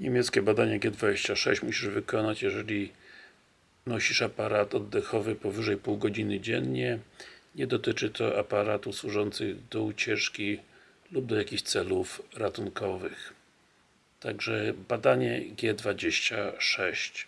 Niemieckie badanie G26 musisz wykonać, jeżeli nosisz aparat oddechowy powyżej pół godziny dziennie. Nie dotyczy to aparatów służących do ucieczki lub do jakichś celów ratunkowych. Także badanie G26